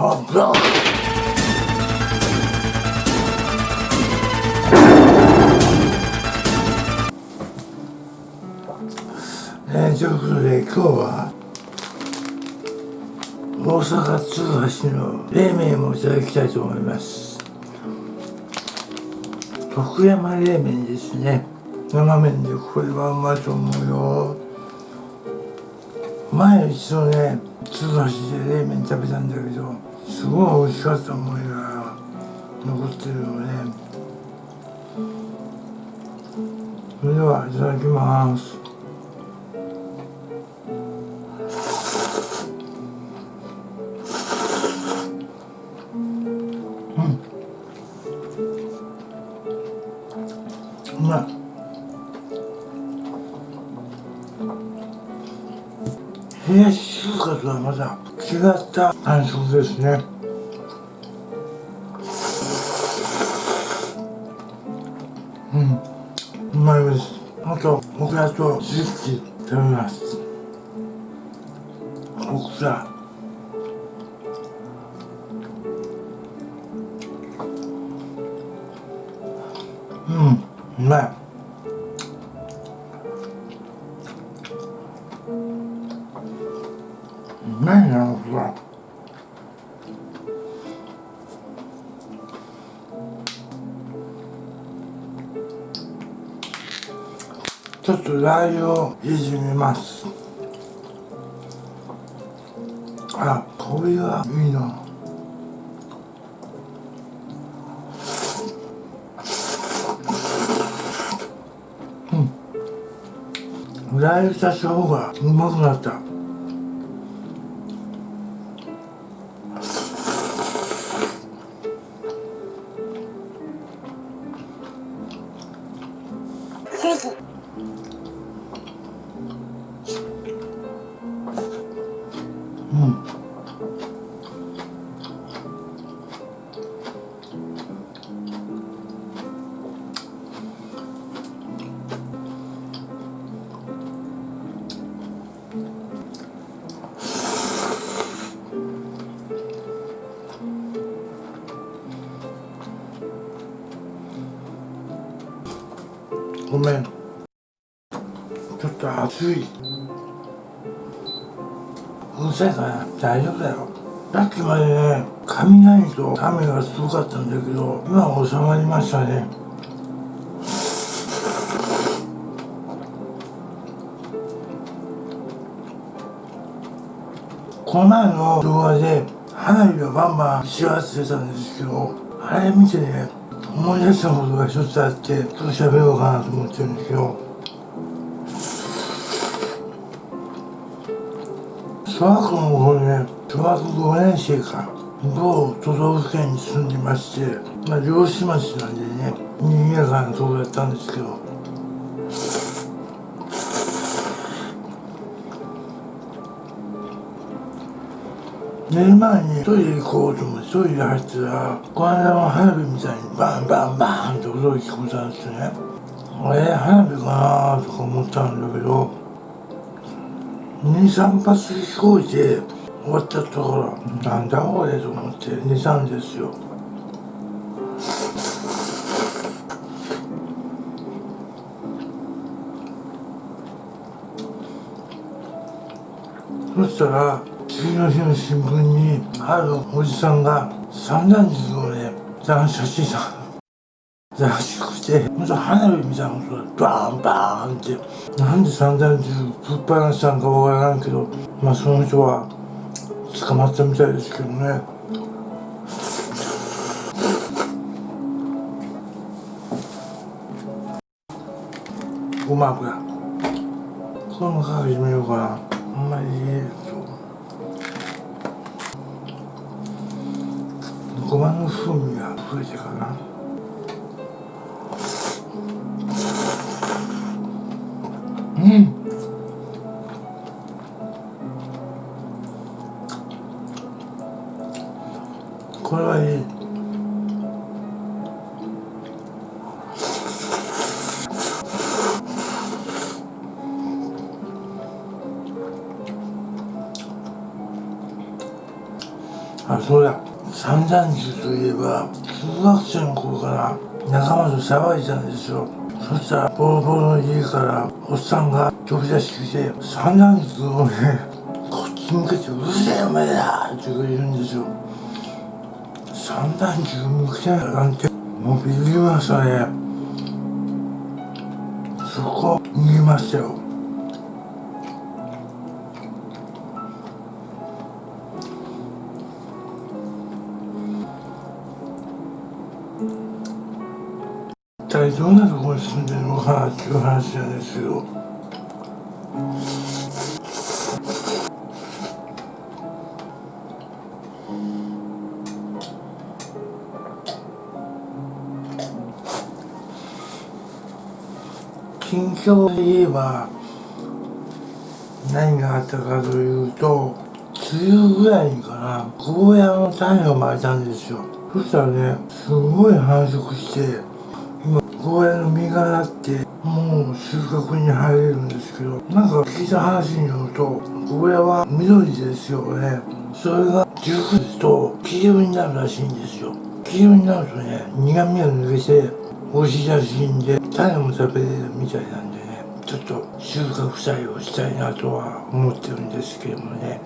ねえ、ということで今日は大阪鶴橋の冷麺をいただきたいと思います。徳山冷麺ですね。生麺でこれはうまいと思うよ。前一度ね鶴橋で冷麺食べたんだけどすごい美味しかった思いが残ってるよね。それではいただきます。うん。うまい。冷やし中華とはまたった。感触ですね。うん。うまいです。あとオクラとスイッチ食べます。オクラうん。うまい。とラー油をいじめます。あこれはいいなうん。ラー油足した方がうまくなった。ごめん。ちょっと熱い。うるさいから大丈夫だよ。さっきまでね雷と雨がすごかったんだけど今は収まりましたね。この前の動画で花火をバンバンしわってたんですけどあれ見てね思い出したことが一つあってちょっと喋ろうかなと思ってるんですよ小学校の頃ね小学5年生か某都道府県に住んでましてまあ漁師町なんでね賑やかなとこだったんですけど。寝る前にトイレ行こうと思ってトイレ入ったらこの間の花火みたいにバンバンバンって音が聞こえたんですね。あれ花火かなとか思ったんだけど23発飛行機で終わったところなんだこれと思って寝たんですよ。そしたら次の日の新聞にあるおじさんが散弾銃をね斬射してた。らしくてほんと花火みたいな音がバーンバーンって。なんで散弾銃ぶっ放したんかわからんけどまあその人は捕まったみたいですけどね。ごま油。これもかけてみようかな。あんまりごまの風味が増えてかな。うん。これはいい。あそうだ。散々銃といえば中学生の頃から仲間と騒いでたんですよ。そしたらボロボロの家からおっさんが飛び出してきて三段ずをねこっち向けて「うるせえお前だ!」って言うんですよ三段銃向けなんてもうビビりましたねそこ逃げましたよ体どんなところに住んでるのかなっていう話なんですけど。近況で言えば何があったかというと梅雨ぐらいかなゴーヤの種をまいたんですよ。そしたらねすごい繁殖してゴーヤの実がなってもう収穫に入れるんですけどなんか聞いた話によるとゴーヤは緑ですよね。それが熟すと黄色になるらしいんですよ。黄色になるとね苦味が抜けて美味しいらしいんで種も食べれるみたいなんでねちょっと収穫祭をしたいなとは思ってるんですけどもね。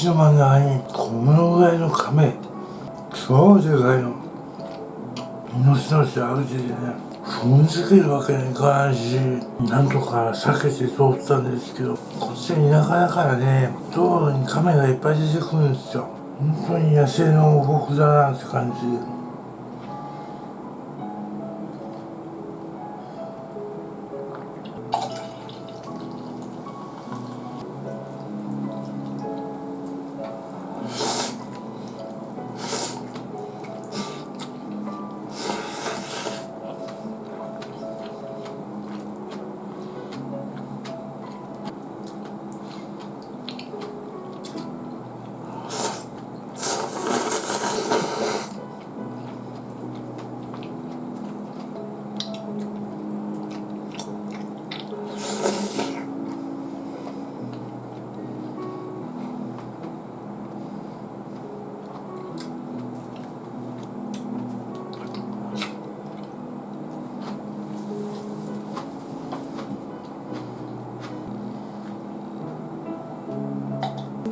島の真ん中にこのぐらいの亀。超でかいの。命のし歩いててね。踏んづけるわけにいかないしなんとか避けて通ったんですけどこっち田舎だからね道路に亀がいっぱい出てくるんですよ。本当に野生の王国だなって感じ。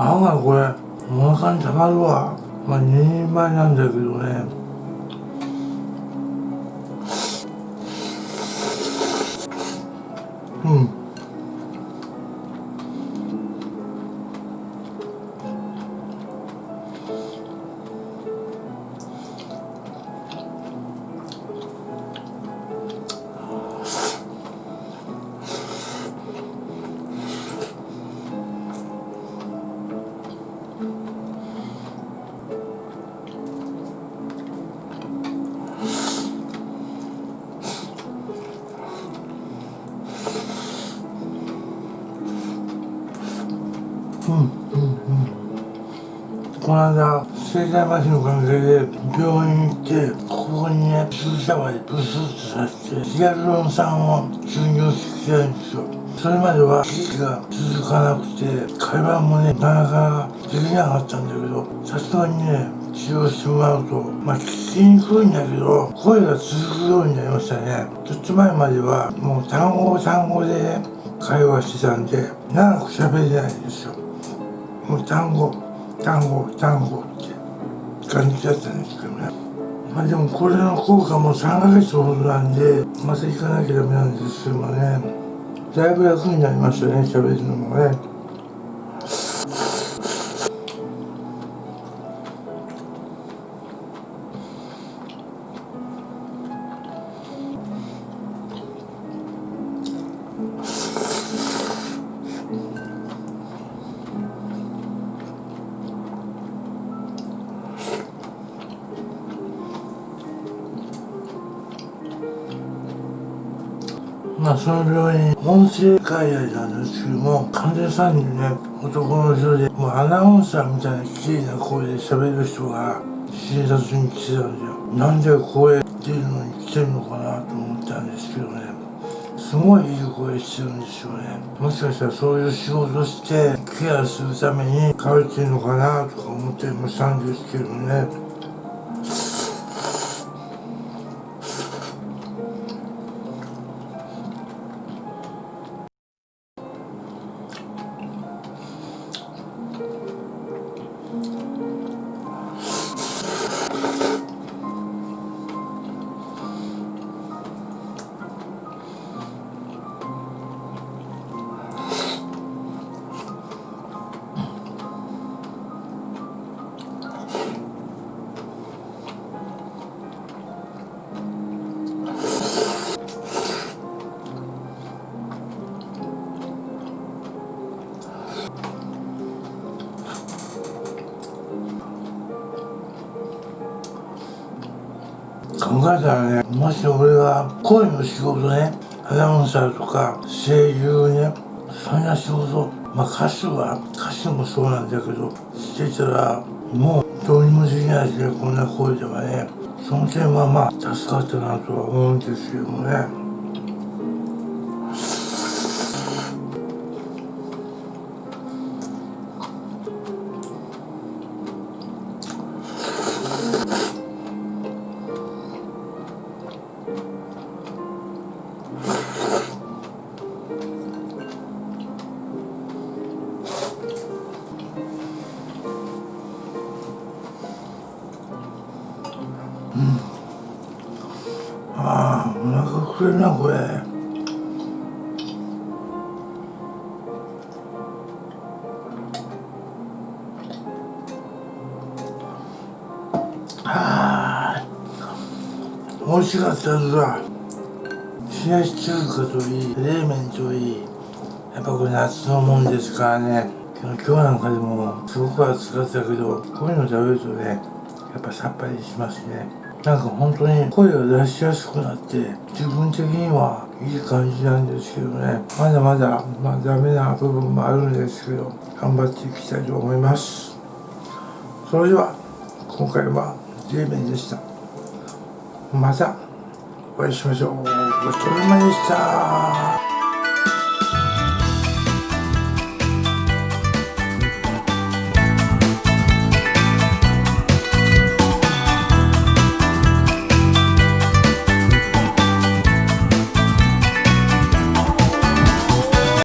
案外これお腹にたまるわまあ2人前なんだけどね。うん。この間生体麻痺の関係で病院行ってここにね注射針ブスッとさせてヒアルロン酸を注入してきてるんですよ。それまでは息が続かなくて会話もねなかなかできなかったんだけどさすがにね治療してもらうとまあ聞きにくいんだけど声が続くようになりましたね。ちょっと前まではもう単語単語で会話してたんで長く喋れないんですよ。もう単語。単語単語って感じだったんですけどね。まあでもこれの効果も3ヶ月ほどなんでまた行かなきゃダメなんですけどもね。だいぶ楽になりましたね喋るのもね。まあその病院音声外来なんですけども患者さんにね男の人でもうアナウンサーみたいな綺麗な声で喋る人が診察に来てたんですよ。なんで声出るのに来てるのかなと思ったんですけどね。すごいいい声してるんですよね。もしかしたらそういう仕事してケアするために通ってるのかなとか思ったりもしたんですけどね。考えたらねもし俺が声の仕事ねアナウンサーとか声優ねそんな仕事まあ歌手は歌手もそうなんだけどしてたらもうどうにもできないしねこんな声ではね。その点はまあ助かったなとは思うんですけどもね。お腹くれるなこれ。ああ美味しかったですわ。冷やし中華といい冷麺といい。やっぱこれ夏のもんですからね。今日なんかでもすごく暑かったけどこういうの食べるとねやっぱさっぱりしますね。なんか本当に声を出しやすくなって自分的にはいい感じなんですけどね。まだまだまあダメな部分もあるんですけど頑張っていきたいと思います。それでは今回は冷麺でした。またお会いしましょう。ごちそうさまでした。